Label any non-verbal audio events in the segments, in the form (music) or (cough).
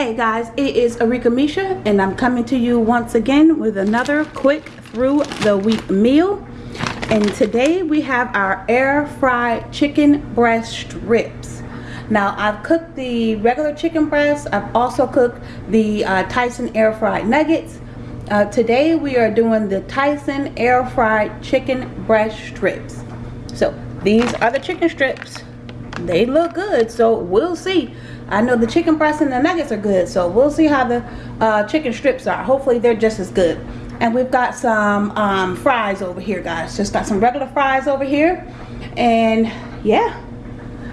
guys, it is Arika Misha and I'm coming to you once again with another quick through the week meal. And today we have our air fried chicken breast strips. Now I've cooked the regular chicken breast. I've also cooked the uh, Tyson air fried nuggets. Uh, today we are doing the Tyson air fried chicken breast strips. So these are the chicken strips. They look good, so we'll see. I know the chicken breast and the nuggets are good, so we'll see how the uh, chicken strips are. Hopefully they're just as good. And we've got some um, fries over here, guys. Just got some regular fries over here. And yeah,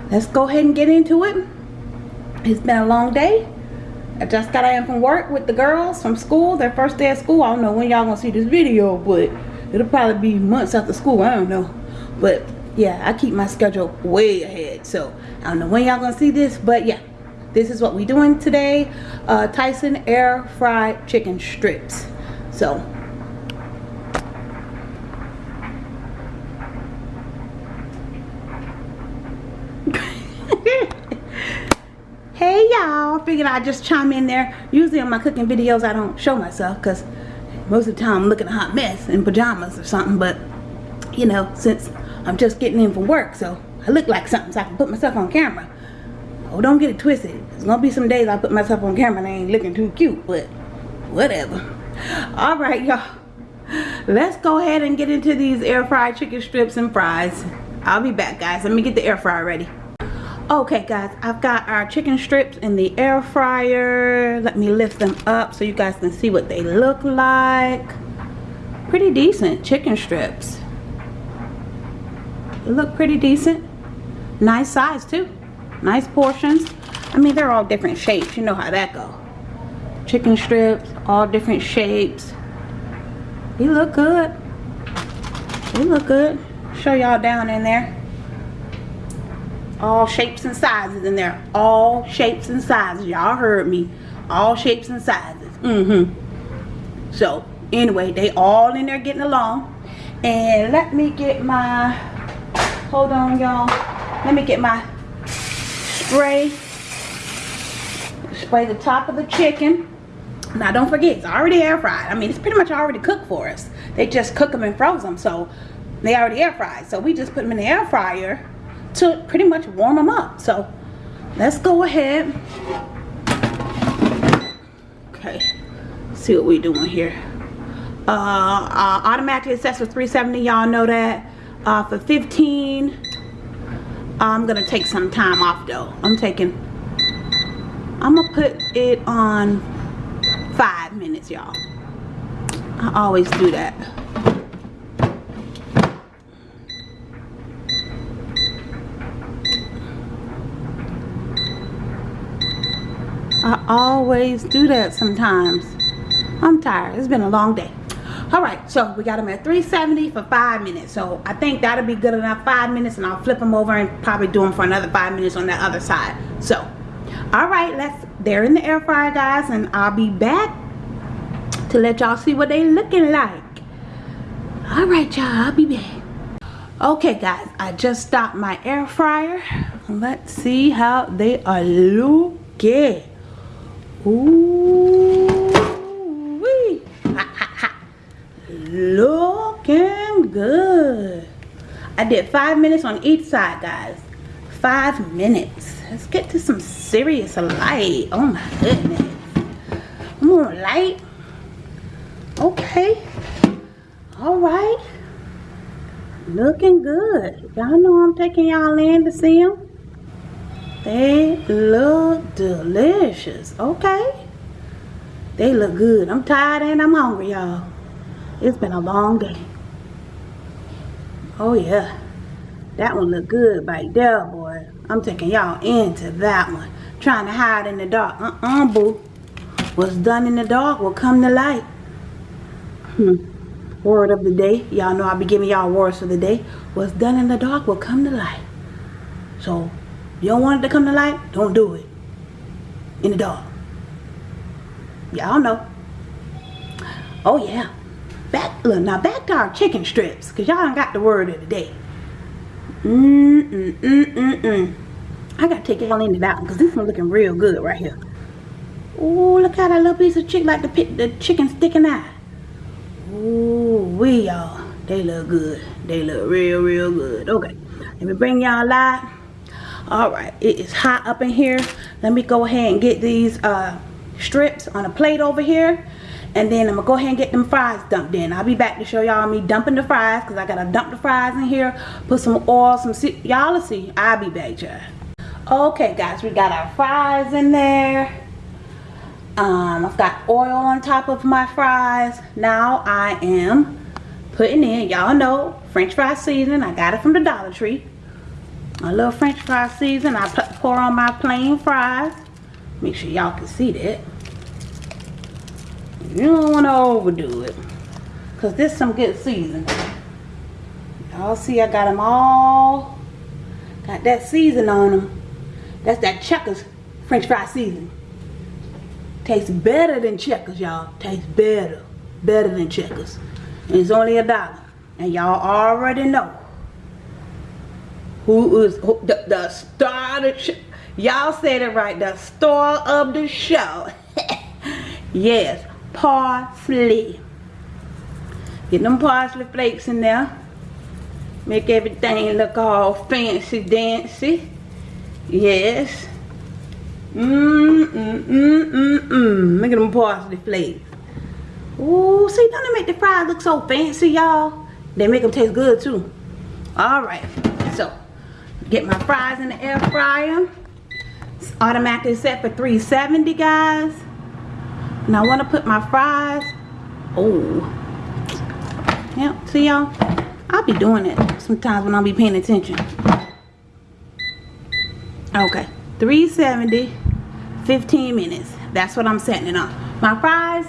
let's go ahead and get into it. It's been a long day. I just got in from work with the girls from school, their first day of school. I don't know when y'all gonna see this video, but it'll probably be months after school. I don't know. But yeah, I keep my schedule way ahead. So I don't know when y'all gonna see this, but yeah this is what we're doing today uh, Tyson air fried chicken strips. So (laughs) hey y'all. Figured I'd just chime in there. Usually on my cooking videos I don't show myself because most of the time I'm looking a hot mess in pajamas or something but you know since I'm just getting in from work so I look like something so I can put myself on camera Oh, don't get it twisted. There's gonna be some days I put myself on camera and I ain't looking too cute, but whatever. (laughs) All right, y'all. Let's go ahead and get into these air fried chicken strips and fries. I'll be back, guys. Let me get the air fryer ready. Okay, guys, I've got our chicken strips in the air fryer. Let me lift them up so you guys can see what they look like. Pretty decent chicken strips. They look pretty decent. Nice size, too nice portions. I mean they're all different shapes. You know how that go. Chicken strips all different shapes. You look good. You look good. Show y'all down in there. All shapes and sizes in there. All shapes and sizes. Y'all heard me. All shapes and sizes. Mm-hmm. So anyway they all in there getting along. And let me get my hold on y'all. Let me get my spray spray the top of the chicken. Now don't forget it's already air fried. I mean it's pretty much already cooked for us. They just cook them and froze them so they already air fried. So we just put them in the air fryer to pretty much warm them up. So let's go ahead. Okay see what we doing here. Uh, uh automatically assessed for 370 y'all know that. Uh, for 15 I'm gonna take some time off though. I'm taking I'm gonna put it on five minutes y'all. I always do that. I always do that sometimes. I'm tired. It's been a long day all right so we got them at 370 for five minutes. So i think that'll be good enough five minutes and i'll flip them over and probably do them for another five minutes on the other side. So all right let's they're in the air fryer guys and i'll be back to let y'all see what they looking like. All right y'all i'll be back. Okay guys i just stopped my air fryer. Let's see how they are looking. Ooh. Looking good. I did five minutes on each side guys. Five minutes. Let's get to some serious light. Oh my goodness. More light. Okay. All right. Looking good. Y'all know I'm taking y'all in to see them they look delicious. Okay. They look good. I'm tired and I'm hungry y'all it's been a long day. Oh yeah. That one look good right there, boy. I'm taking y'all into that one. Trying to hide in the dark. Uh-uh, boo. What's done in the dark will come to light. Hmm. Word of the day. Y'all know I'll be giving y'all words for the day. What's done in the dark will come to light. So, you don't want it to come to light? Don't do it. In the dark. Y'all know. Oh, yeah back look now back to our chicken strips because y'all ain't got the word of the day mm mm mm mm mm I gotta take y'all into that one because this one looking real good right here Ooh, look at that little piece of chicken, like the, the chicken sticking out. Ooh, we y'all. They look good. They look real, real good. Okay, let me bring y'all live. All right, it is hot up in here. Let me go ahead and get these uh, strips on a plate over here. And then I'm gonna go ahead and get them fries dumped in. I'll be back to show y'all me dumping the fries because I gotta dump the fries in here. Put some oil, some, y'all see. I'll be back, y'all. Okay, guys, we got our fries in there. Um, I've got oil on top of my fries. Now I am putting in, y'all know, french fry seasoning. I got it from the Dollar Tree. A little french fry season. I pour on my plain fries. Make sure y'all can see that. You don't want to overdo it. Because this some good seasoning. Y'all see I got them all. Got that season on them. That's that Checkers french fry seasoning. Tastes better than Checkers, y'all. Tastes better. Better than Checkers. And it's only a dollar. And y'all already know who is who, the, the star of the. Y'all said it right. The star of the show. (laughs) yes. Parsley. Get them parsley flakes in there. Make everything look all fancy dancy. Yes. Mm. Mmm, mmm, mmm, mmm, mmm. At them parsley flakes. Ooh, see, don't they make the fries look so fancy, y'all? They make them taste good, too. Alright, so, get my fries in the air fryer. It's automatically set for 370, guys. Now, I want to put my fries. Oh. Yep, see, y'all? I'll be doing it sometimes when I'll be paying attention. Okay, 370 15 minutes that's what i'm setting it on my fries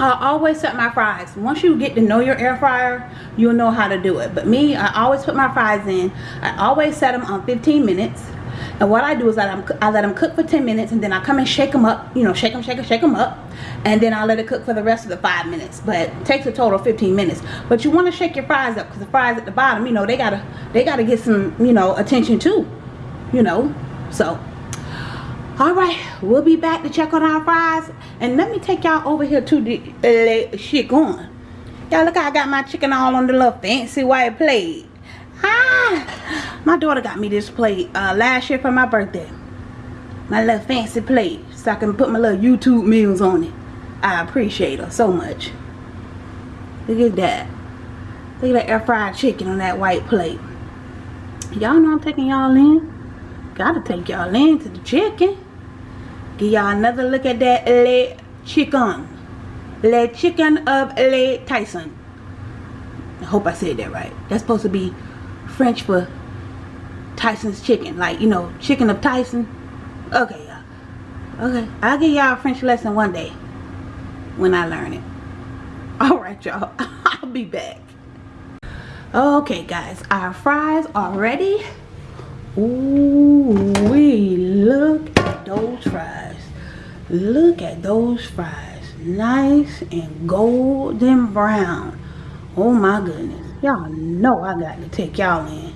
I always set my fries once you get to know your air fryer you'll know how to do it but me I always put my fries in I always set them on 15 minutes and what I do is I let, them, I let them cook for 10 minutes and then I come and shake them up you know shake them shake them shake them up and then I'll let it cook for the rest of the five minutes. But it takes a total of 15 minutes. But you want to shake your fries up because the fries at the bottom you know they gotta they gotta get some you know attention too you know? So all right we'll be back to check on our fries. And let me take y'all over here to the uh, shit going y'all look how i got my chicken all on the little fancy white plate. Ah my daughter got me this plate uh, last year for my birthday my little fancy plate so i can put my little youtube meals on it i appreciate her so much look at that look at that air fried chicken on that white plate y'all know i'm taking y'all in Gotta take y'all in to the chicken. Give y'all another look at that Le Chicken. Le Chicken of Le Tyson. I hope I said that right. That's supposed to be French for Tyson's chicken. Like, you know, chicken of Tyson. Okay, y'all. Okay. I'll give y'all a French lesson one day. When I learn it. (laughs) Alright, y'all. (laughs) I'll be back. Okay, guys. Our fries are ready. Ooh, we look at those fries. Look at those fries. Nice and golden brown. Oh my goodness. Y'all know I got to take y'all in.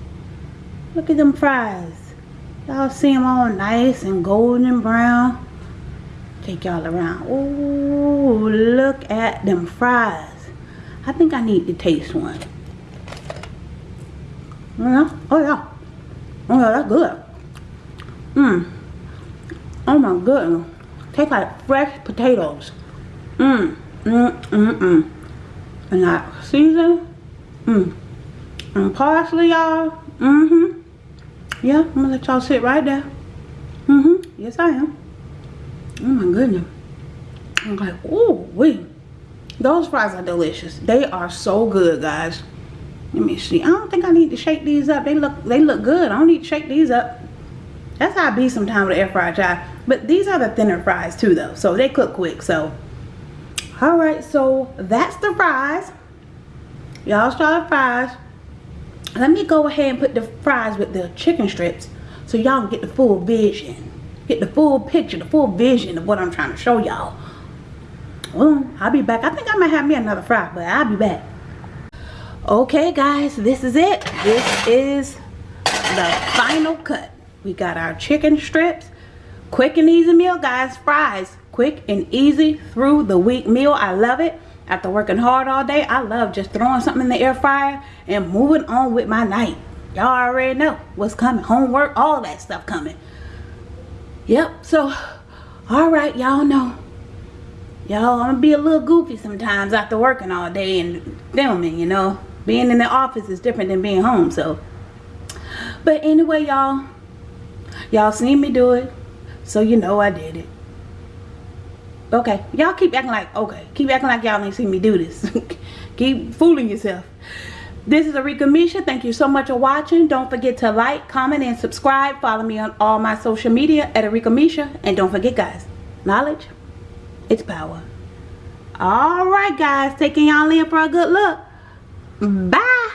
Look at them fries. Y'all see them all nice and golden brown. Take y'all around. Ooh, look at them fries. I think I need to taste one. Yeah. Oh yeah. Oh yeah, that's good. Mmm. Oh my goodness. Tastes like fresh potatoes. Mmm. Mmm, mmm, mmm. And that season. Mmm. And parsley, y'all. Mm-hmm. Yeah, I'm gonna let y'all sit right there. Mm-hmm. Yes, I am. Oh my goodness. I'm like, oh, wait. Those fries are delicious. They are so good, guys. Let me see. I don't think I need to shake these up. They look they look good. I don't need to shake these up. That's how I be sometimes with air fry chai. But these are the thinner fries too though. So they cook quick. So alright, so that's the fries. Y'all saw the fries. Let me go ahead and put the fries with the chicken strips so y'all can get the full vision. Get the full picture, the full vision of what I'm trying to show y'all. Well, I'll be back. I think I might have me another fry, but I'll be back. Okay guys this is it. This is the final cut. We got our chicken strips. Quick and easy meal guys. Fries. Quick and easy through the week meal. I love it after working hard all day i love just throwing something in the air fryer and moving on with my night. Y'all already know what's coming. Homework all that stuff coming. Yep so all right y'all know. Y'all i'm gonna be a little goofy sometimes after working all day and filming you know. Being in the office is different than being home so. But anyway y'all y'all seen me do it so you know i did it okay y'all keep acting like okay keep acting like y'all ain't seen me do this (laughs) keep fooling yourself this is Arika Misha. Thank you so much for watching. Don't forget to like, comment, and subscribe. Follow me on all my social media at Arika Misha. And don't forget, guys, knowledge, it's power. All right, guys. Taking y'all in for a good look. Bye.